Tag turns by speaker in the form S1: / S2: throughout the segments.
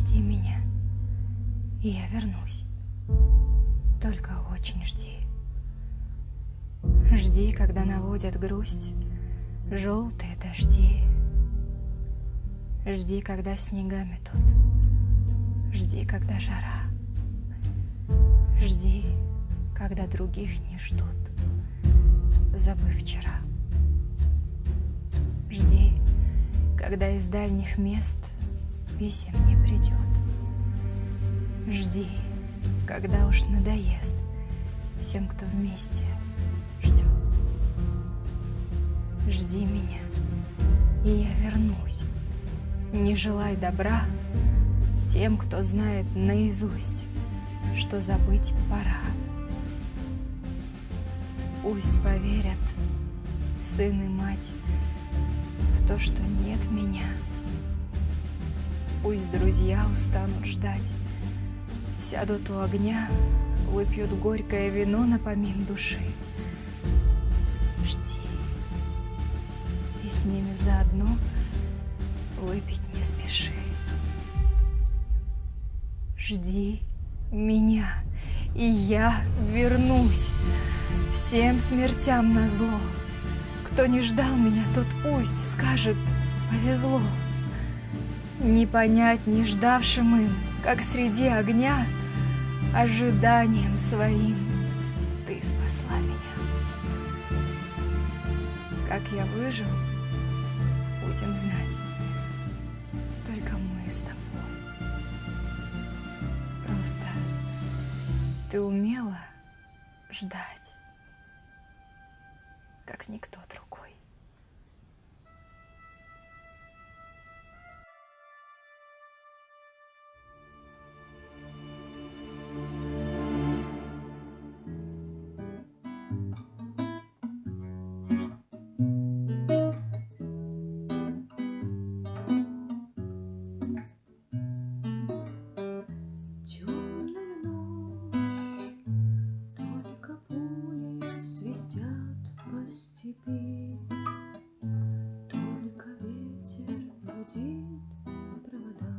S1: Жди меня, и я вернусь. Только очень жди. Жди, когда наводят грусть желтые дожди. Жди, когда снега метут. Жди, когда жара. Жди, когда других не ждут, забыв вчера. Жди, когда из дальних мест писем не придет. Жди, когда уж надоест всем, кто вместе ждет. Жди меня, и я вернусь. Не желай добра тем, кто знает наизусть, что забыть пора. Пусть поверят сын и мать в то, что нет меня. Пусть друзья устанут ждать, сядут у огня, выпьют горькое вино на помин души. Жди, и с ними заодно выпить не спеши. Жди меня, и я вернусь всем смертям на зло. Кто не ждал меня, тот пусть скажет повезло. Не понять не ждавшим им, как среди огня, ожиданием своим ты спасла меня. Как я выжил, будем знать только мы с тобой. Просто ты умела ждать, как никто другой.
S2: Свистят по степи, Только ветер гудит провода,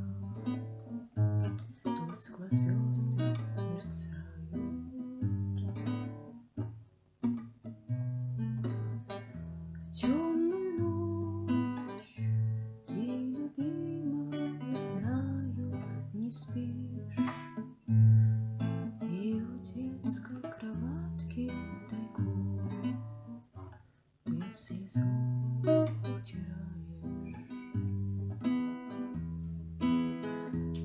S2: Тускло звезды слезу утираешь.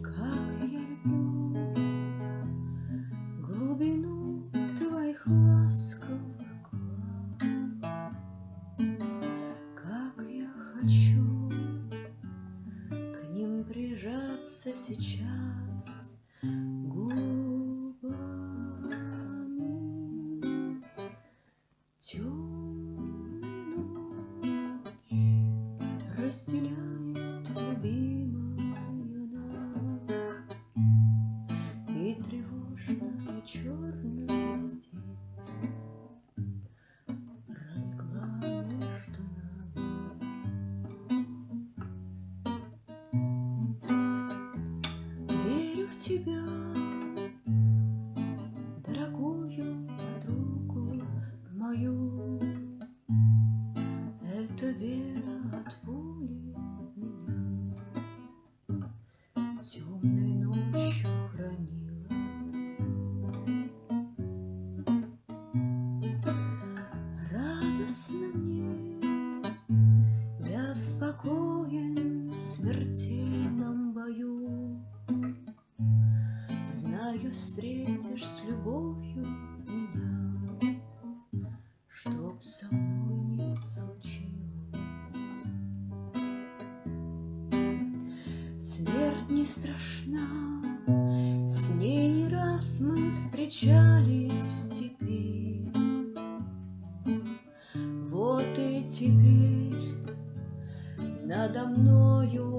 S2: Как я люблю глубину твоих ласковых глаз, Как я хочу к ним прижаться сейчас разделяет любимая темной ночью хранила. Радостно мне, я спокоен в смертельном бою. Знаю, встретишь с любовью меня, Чтоб со мной страшна, с ней не раз мы встречались в степи. Вот и теперь надо мною